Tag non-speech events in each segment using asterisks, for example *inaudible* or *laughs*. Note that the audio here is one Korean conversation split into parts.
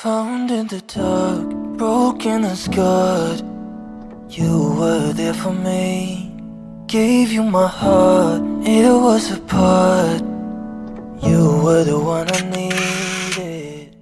Found in the dark, broken and scarred. You were there for me. Gave you my heart, it was a part. You were the one I needed.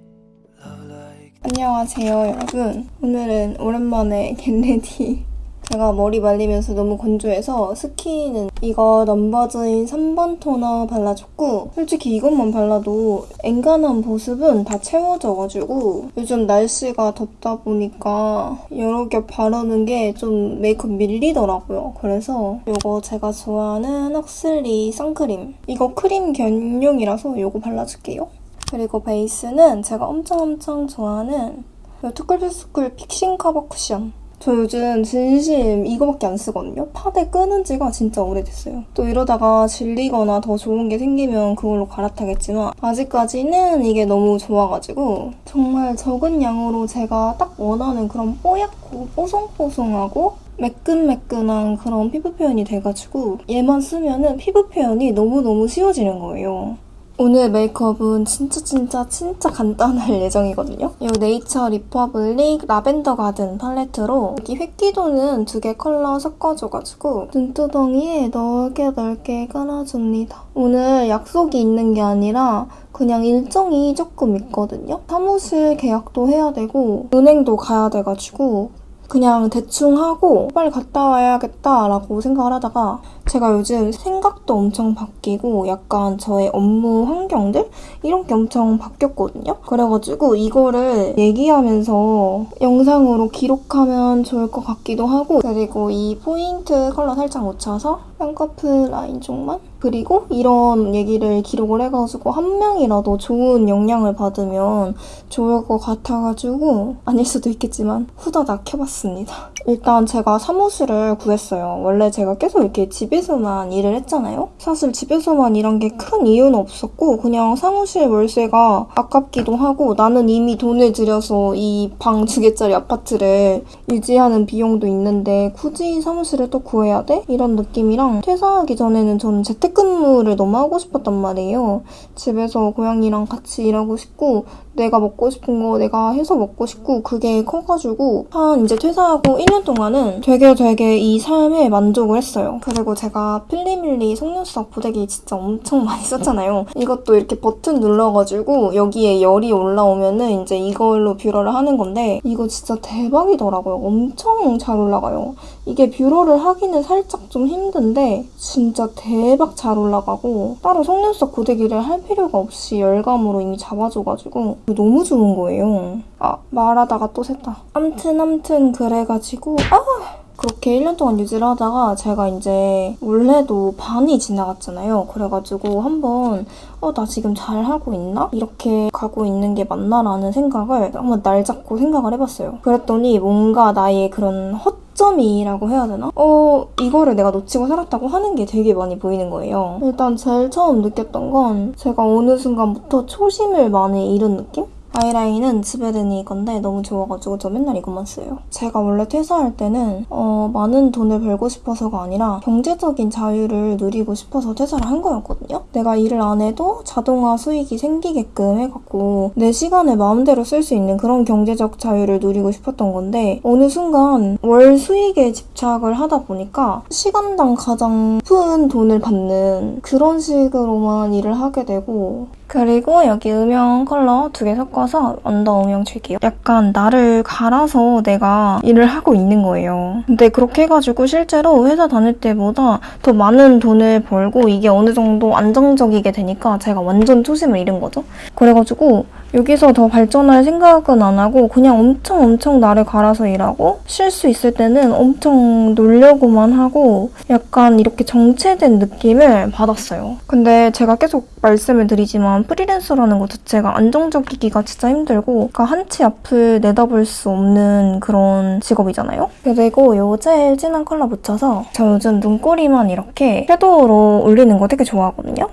Love like. 안녕하세요 여러분 오늘은 오랜만에 겟레디 제가 머리 말리면서 너무 건조해서 스킨은 이거 넘버즈인 3번 토너 발라줬고 솔직히 이것만 발라도 앵간한 보습은 다 채워져가지고 요즘 날씨가 덥다 보니까 여러 겹 바르는 게 좀 메이크업 밀리더라고요 그래서 이거 제가 좋아하는 헉슬리 선크림 이거 크림 겸용이라서 이거 발라줄게요 그리고 베이스는 제가 엄청 엄청 좋아하는 이 투쿨투쿨 fixing 커버 쿠션. 저 요즘 진심 이거밖에 안 쓰거든요. 파데 끊은 지가 진짜 오래됐어요. 또 이러다가 질리거나 더 좋은 게 생기면 그걸로 갈아타겠지만 아직까지는 이게 너무 좋아가지고 정말 적은 양으로 제가 딱 원하는 그런 뽀얗고 뽀송뽀송하고 매끈매끈한 그런 피부 표현이 돼가지고 얘만 쓰면은 피부 표현이 너무너무 쉬워지는 거예요. 오늘 메이크업은 진짜 진짜 진짜 간단할 *laughs* 예정이거든요. 이 네이처 리퍼블릭 라벤더 가든 팔레트로 여기 핑끼 도는 두 개 컬러 섞어줘가지고 눈두덩이에 넓게 넓게 깔아줍니다. 오늘 약속이 있는 게 아니라 그냥 일정이 조금 있거든요. 사무실 계약도 해야 되고 은행도 가야 돼가지고 그냥 대충 하고 빨리 갔다 와야겠다라고 생각을 하다가 제가 요즘 생각도 엄청 바뀌고 약간 저의 업무 환경들 이런 게 엄청 바뀌었거든요. 그래가지고 이거를 얘기하면서 영상으로 기록하면 좋을 것 같기도 하고 그리고 이 포인트 컬러 살짝 묻혀서 쌍꺼풀 라인 쪽만 그리고 이런 얘기를 기록을 해가지고 한 명이라도 좋은 영향을 받으면 좋을 것 같아가지고 아닐 수도 있겠지만 후다닥 해봤습니다. 일단 제가 사무실을 구했어요. 원래 제가 계속 이렇게 집에 서만 일을 했잖아요. 사실 집에서만 일한 게 큰 이유는 없었고 그냥 사무실 월세가 아깝기도 하고 나는 이미 돈을 들여서 이 방 두 개짜리 아파트를 유지하는 비용도 있는데 굳이 사무실을 또 구해야 돼? 이런 느낌이랑 퇴사하기 전에는 저는 재택근무를 너무 하고 싶었단 말이에요. 집에서 고양이랑 같이 일하고 싶고 내가 먹고 싶은 거 내가 해서 먹고 싶고 그게 커가지고 한 이제 퇴사하고 1년 동안은 되게 되게 이 삶에 만족을 했어요. 그리고 제가 필리밀리 속눈썹 고데기 진짜 엄청 *laughs* 많이 썼잖아요. 이것도 이렇게 버튼 눌러가지고 여기에 열이 올라오면은 이제 이걸로 뷰러를 하는 건데 이거 진짜 대박이더라고요. 엄청 잘 올라가요. 이게 뷰러를 하기는 살짝 좀 힘든데 진짜 대박 잘 올라가고 따로 속눈썹 고데기를 할 필요가 없이 열감으로 이미 잡아줘가지고 너무 좋은 거예요. 아 말하다가 또 샜다. 암튼 암튼 그래가지고 아 그렇게 1년 동안 유지를 하다가 제가 이제 올해도 반이 지나갔잖아요. 그래가지고 한번 어, 나 지금 잘 하고 있나? 이렇게 가고 있는 게 맞나라는 생각을 한번 날 잡고 생각을 해봤어요. 그랬더니 뭔가 나의 그런 허점이라고 해야 되나? 어, 이거를 내가 놓치고 살았다고 하는 게 되게 많이 보이는 거예요. 일단 제일 처음 느꼈던 건 제가 어느 순간부터 초심을 많이 잃은 느낌? 아이라인은 지베르니 건데 너무 좋아가지고 저 맨날 이것만 써요. 제가 원래 퇴사할 때는 어, 많은 돈을 벌고 싶어서가 아니라 경제적인 자유를 누리고 싶어서 퇴사를 한 거였거든요. 내가 일을 안 해도 자동화 수익이 생기게끔 해갖고 내 시간을 마음대로 쓸 수 있는 그런 경제적 자유를 누리고 싶었던 건데 어느 순간 월 수익에 집착을 하다 보니까 시간당 가장 큰 돈을 받는 그런 식으로만 일을 하게 되고 그리고 여기 음영 컬러 두 개 섞어서 언더 음영 줄게요. 약간 나를 갈아서 내가 일을 하고 있는 거예요. 근데 그렇게 해가지고 실제로 회사 다닐 때보다 더 많은 돈을 벌고 이게 어느 정도 안정적이게 되니까 제가 완전 초심을 잃은 거죠. 그래가지고 여기서 더 발전할 생각은 안 하고 그냥 엄청 엄청 나를 갈아서 일하고 쉴 수 있을 때는 엄청 놀려고만 하고 약간 이렇게 정체된 느낌을 받았어요. 근데 제가 계속 말씀을 드리지만 프리랜서라는 것 자체가 안정적이기가 진짜 힘들고 그러니까 한치 앞을 내다볼 수 없는 그런 직업이잖아요. 그리고 요 제일 진한 컬러 묻혀서 저 요즘 눈꼬리만 이렇게 섀도우로 올리는 거 되게 좋아하거든요.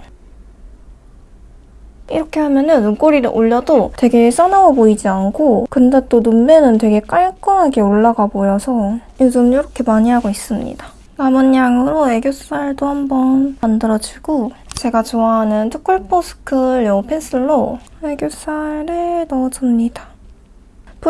이렇게 하면 은 눈꼬리를 올려도 되게 써나워 보이지 않고 근데 또 눈매는 되게 깔끔하게 올라가 보여서 요즘 이렇게 많이 하고 있습니다. 남은 양으로 애교살도 한번 만들어주고 제가 좋아하는 투쿨포스클 요 펜슬로 애교살을 넣어줍니다.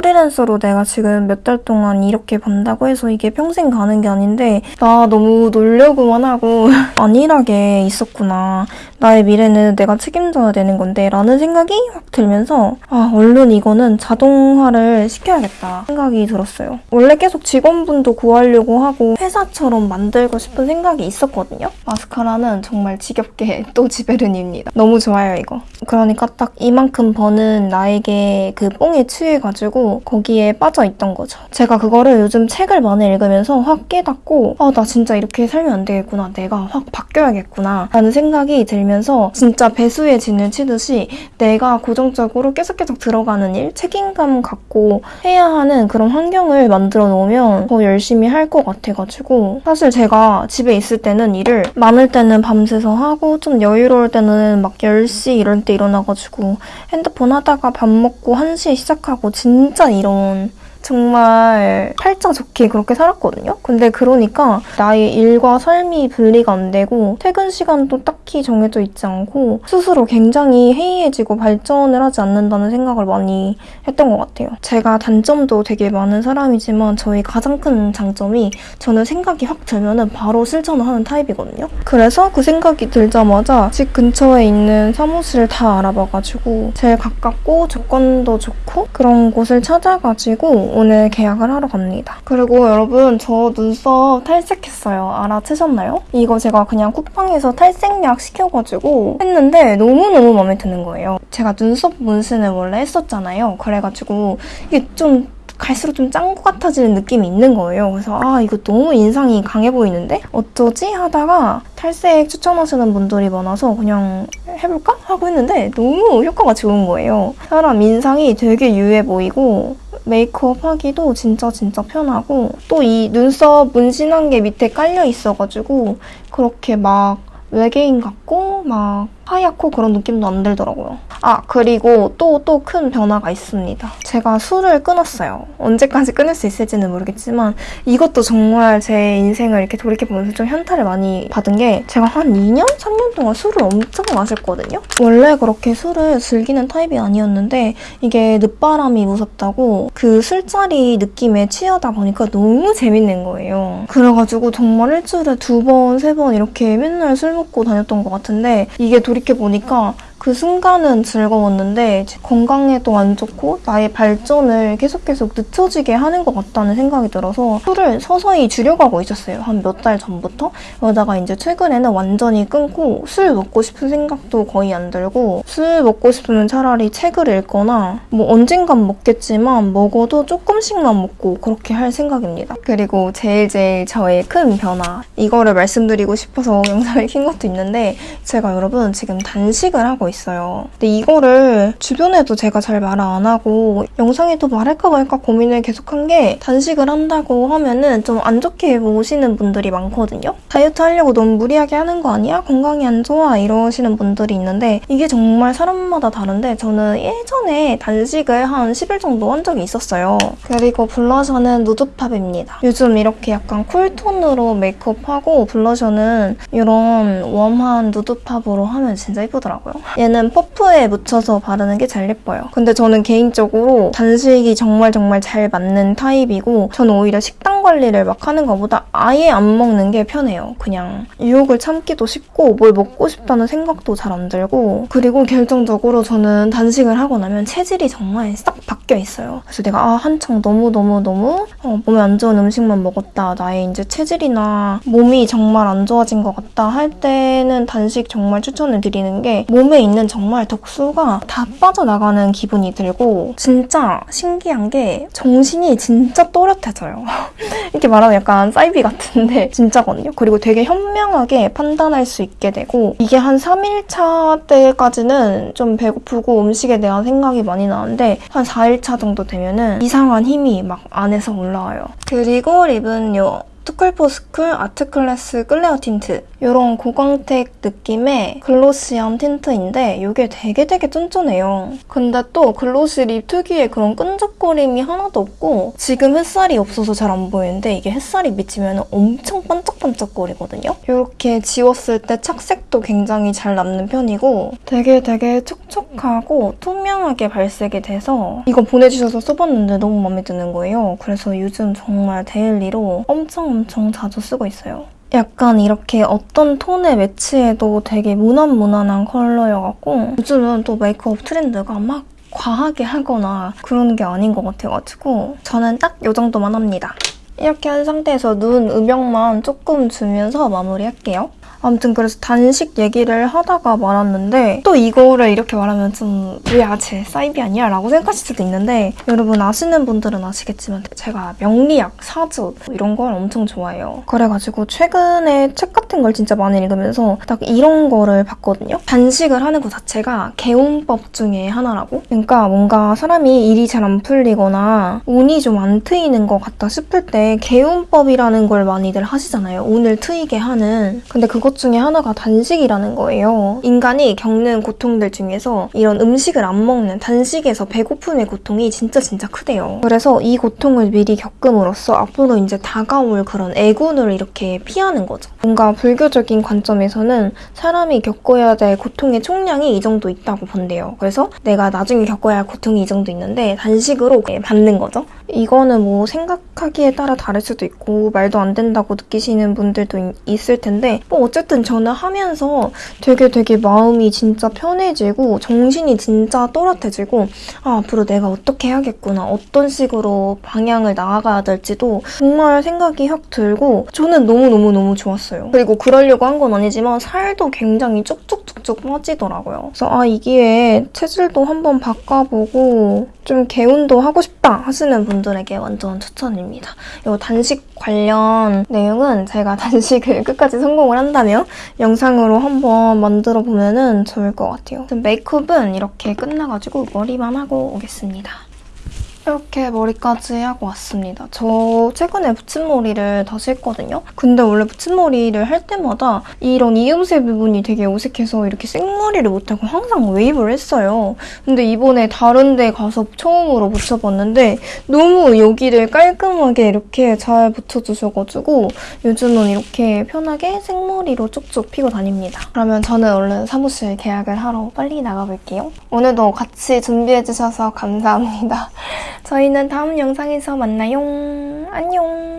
프리랜서로 내가 지금 몇 달 동안 이렇게 번다고 해서 이게 평생 가는 게 아닌데 나 너무 놀려고만 하고 *laughs* 안일하게 있었구나. 나의 미래는 내가 책임져야 되는 건데 라는 생각이 확 들면서 아 얼른 이거는 자동화를 시켜야겠다 생각이 들었어요. 원래 계속 직원분도 구하려고 하고 회사처럼 만들고 싶은 생각이 있었거든요. 마스카라는 정말 지겹게 *laughs* 또 지베른입니다. 너무 좋아요 이거. 그러니까 딱 이만큼 버는 나에게 그 뽕에 취해가지고 거기에 빠져있던 거죠. 제가 그거를 요즘 책을 많이 읽으면서 확 깨닫고 아 나 진짜 이렇게 살면 안 되겠구나. 내가 확 바뀌어야겠구나 라는 생각이 들면서 진짜 배수의 진을 치듯이 내가 고정적으로 계속 계속 들어가는 일, 책임감 갖고 해야 하는 그런 환경을 만들어 놓으면 더 열심히 할 것 같아가지고 사실 제가 집에 있을 때는 일을 많을 때는 밤새서 하고 좀 여유로울 때는 막 10시 이럴 때 일어나가지고 핸드폰 하다가 밥 먹고 1시에 시작하고 진짜 이런 정말 팔자 좋게 그렇게 살았거든요. 근데 그러니까 나의 일과 삶이 분리가 안 되고 퇴근 시간도 딱히 정해져 있지 않고 스스로 굉장히 해이해지고 발전을 하지 않는다는 생각을 많이 했던 것 같아요. 제가 단점도 되게 많은 사람이지만 저희 가장 큰 장점이 저는 생각이 확 들면은 바로 실천을 하는 타입이거든요. 그래서 그 생각이 들자마자 집 근처에 있는 사무실을 다 알아봐가지고 제일 가깝고 조건도 좋고 그런 곳을 찾아가지고 오늘 계약을 하러 갑니다. 그리고 여러분 저 눈썹 탈색했어요. 알아채셨나요? 이거 제가 그냥 쿠팡에서 탈색약 시켜가지고 했는데 너무너무 마음에 드는 거예요. 제가 눈썹 문신을 원래 했었잖아요. 그래가지고 이게 좀 갈수록 좀 짠 것 같아지는 느낌이 있는 거예요. 그래서 아 이거 너무 인상이 강해 보이는데 어쩌지 하다가 탈색 추천하시는 분들이 많아서 그냥 해볼까 하고 했는데 너무 효과가 좋은 거예요. 사람 인상이 되게 유해 보이고 메이크업 하기도 진짜 진짜 편하고 또 이 눈썹 문신한 게 밑에 깔려 있어가지고 그렇게 막 외계인 같고 막 하얗고 그런 느낌도 안 들더라고요. 아 그리고 또 또 큰 변화가 있습니다. 제가 술을 끊었어요. 언제까지 끊을 수 있을지는 모르겠지만 이것도 정말 제 인생을 이렇게 돌이켜보면서 좀 현타를 많이 받은 게 제가 한 2년? 3년 동안 술을 엄청 마셨거든요. 원래 그렇게 술을 즐기는 타입이 아니었는데 이게 늦바람이 무섭다고 그 술자리 느낌에 취하다 보니까 너무 재밌는 거예요. 그래가지고 정말 일주일에 두 번, 세 번 이렇게 맨날 술 먹고 다녔던 것 같은데 이게 돌이켜보니까 그 순간은 즐거웠는데 건강에도 안 좋고 나의 발전을 계속 계속 늦춰지게 하는 것 같다는 생각이 들어서 술을 서서히 줄여가고 있었어요. 한 몇 달 전부터. 그러다가 이제 최근에는 완전히 끊고 술 먹고 싶은 생각도 거의 안 들고 술 먹고 싶으면 차라리 책을 읽거나 뭐 언젠간 먹겠지만 먹어도 조금씩만 먹고 그렇게 할 생각입니다. 그리고 제일 제일 저의 큰 변화 이거를 말씀드리고 싶어서 영상을 킨 것도 있는데 제가 여러분 지금 단식을 하고 있어요. 근데 이거를 주변에도 제가 잘 말을 안 하고 영상에도 말할까 말까 고민을 계속한 게 단식을 한다고 하면은 좀 안 좋게 보시는 분들이 많거든요. 다이어트 하려고 너무 무리하게 하는 거 아니야? 건강이 안 좋아 이러시는 분들이 있는데 이게 정말 사람마다 다른데 저는 예전에 단식을 한 10일 정도 한 적이 있었어요. 그리고 블러셔는 누드팝입니다. 요즘 이렇게 약간 쿨톤으로 메이크업하고 블러셔는 이런 웜한 누드팝으로 하면 진짜 예쁘더라고요. 얘는 퍼프에 묻혀서 바르는 게 제일 예뻐요. 근데 저는 개인적으로 단식이 정말 정말 잘 맞는 타입이고 저는 오히려 식단 관리를 막 하는 것보다 아예 안 먹는 게 편해요. 그냥 유혹을 참기도 쉽고 뭘 먹고 싶다는 생각도 잘 안 들고 그리고 결정적으로 저는 단식을 하고 나면 체질이 정말 싹 바뀌어 있어요. 그래서 내가 아 한창 너무너무너무 어, 몸에 안 좋은 음식만 먹었다. 나의 이제 체질이나 몸이 정말 안 좋아진 것 같다 할 때는 단식 정말 추천을 드리는 게 몸에 있는 정말 독소가 다 빠져나가는 기분이 들고 진짜 신기한 게 정신이 진짜 또렷해져요. *laughs* 이렇게 말하면 약간 사이비 같은데 *laughs* 진짜거든요. 그리고 되게 현명하게 판단할 수 있게 되고 이게 한 3일차 때까지는 좀 배고프고 음식에 대한 생각이 많이 나는데 한 4일차 정도 되면은 이상한 힘이 막 안에서 올라와요. 그리고 립은 요 투쿨포스쿨 아트클래스 클레어 틴트 이런 고광택 느낌의 glossy한 틴트인데 이게 되게 되게 쫀쫀해요. 근데 또 glossy 립 특유의 그런 끈적거림이 하나도 없고 지금 햇살이 없어서 잘 안 보이는데 이게 햇살이 비치면 엄청 반짝반짝거리거든요. 이렇게 지웠을 때 착색도 굉장히 잘 남는 편이고 되게 되게 촉촉하고 투명하게 발색이 돼서 이거 보내주셔서 써봤는데 너무 마음에 드는 거예요. 그래서 요즘 정말 daily로 엄청 엄청 자주 쓰고 있어요. 약간 이렇게 어떤 톤에 매치해도 되게 무난무난한 컬러여갖고 요즘은 또 메이크업 트렌드가 막 과하게 하거나 그런 게 아닌 것 같아가지고 저는 딱 이 정도만 합니다. 이렇게 한 상태에서 눈 음영만 조금 주면서 마무리할게요. 아무튼 그래서 단식 얘기를 하다가 말았는데 또 이거를 이렇게 말하면 좀 뭐야 쟤 사이비 아니야? 라고 생각하실 수도 있는데 여러분 아시는 분들은 아시겠지만 제가 명리학, 사주 이런 걸 엄청 좋아해요. 그래가지고 최근에 책 같은 걸 진짜 많이 읽으면서 딱 이런 거를 봤거든요. 단식을 하는 것 자체가 개운법 중에 하나라고? 그러니까 뭔가 사람이 일이 잘 안 풀리거나 운이 좀 안 트이는 것 같다 싶을 때 개운법이라는 걸 많이들 하시잖아요. 운을 트이게 하는. 근데 그것 중에 하나가 단식이라는 거예요. 인간이 겪는 고통들 중에서 이런 음식을 안 먹는 단식에서 배고픔의 고통이 진짜 진짜 크대요. 그래서 이 고통을 미리 겪음으로써 앞으로 이제 다가올 그런 애군을 이렇게 피하는 거죠. 뭔가 불교적인 관점에서는 사람이 겪어야 될 고통의 총량이 이 정도 있다고 본대요. 그래서 내가 나중에 겪어야 할 고통이 이 정도 있는데 단식으로 받는 거죠. 이거는 뭐 생각하기에 따라 다를 수도 있고 말도 안 된다고 느끼시는 분들도 이- 있을 텐데 뭐 어쨌든 저는 하면서 되게 되게 마음이 진짜 편해지고 정신이 진짜 또렷해지고 아, 앞으로 내가 어떻게 해야겠구나 어떤 식으로 방향을 나아가야 될지도 정말 생각이 확 들고 저는 너무너무너무 좋았어요. 그리고 그러려고 한 건 아니지만 살도 굉장히 쭉쭉쭉쭉 빠지더라고요. 그래서 아, 이 기회에 체질도 한번 바꿔보고 좀 개운도 하고 싶다 하시는 분들에게 완전 추천입니다. 이 단식 관련 내용은 제가 *laughs* 단식을 끝까지 성공을 한다면 영상으로 한번 만들어 보면은 좋을 것 같아요. 메이크업은 이렇게 끝나가지고 머리만 하고 오겠습니다. 이렇게 머리까지 하고 왔습니다. 저 최근에 붙임머리를 다시 했거든요. 근데 원래 붙임머리를 할 때마다 이런 이음새 부분이 되게 어색해서 이렇게 생머리를 못하고 항상 웨이브를 했어요. 근데 이번에 다른 데 가서 처음으로 붙여봤는데 너무 여기를 깔끔하게 이렇게 잘 붙여주셔가지고 요즘은 이렇게 편하게 생머리로 쭉쭉 피고 다닙니다. 그러면 저는 얼른 사무실 계약을 하러 빨리 나가볼게요. 오늘도 같이 준비해주셔서 감사합니다. 저희는 다음 영상에서 만나요. 안녕.